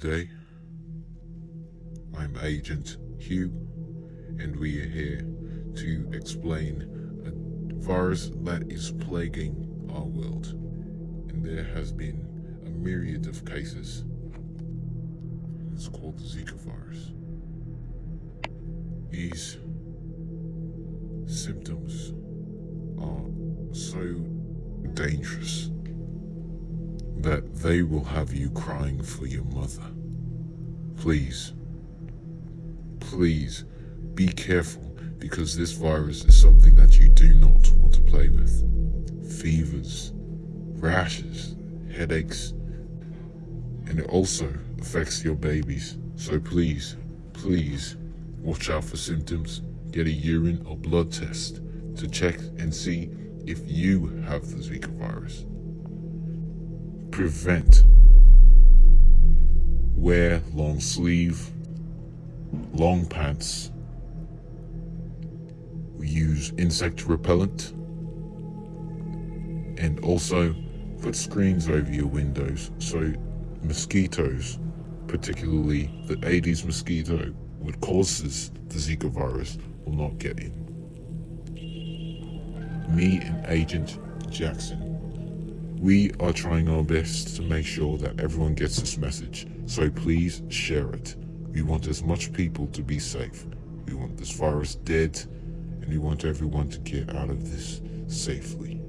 day. I'm Agent Hugh, and we are here to explain a virus that is plaguing our world. And there has been a myriad of cases. It's called the Zika virus. These symptoms are so dangerous that they will have you crying for your mother. Please, please be careful because this virus is something that you do not want to play with. Fevers, rashes, headaches, and it also affects your babies. So please, please watch out for symptoms. Get a urine or blood test to check and see if you have the Zika virus prevent. Wear long sleeve, long pants. We use insect repellent. And also put screens over your windows so mosquitoes, particularly the Aedes mosquito, which causes the Zika virus, will not get in. Me and Agent Jackson we are trying our best to make sure that everyone gets this message, so please share it. We want as much people to be safe. We want this virus dead, and we want everyone to get out of this safely.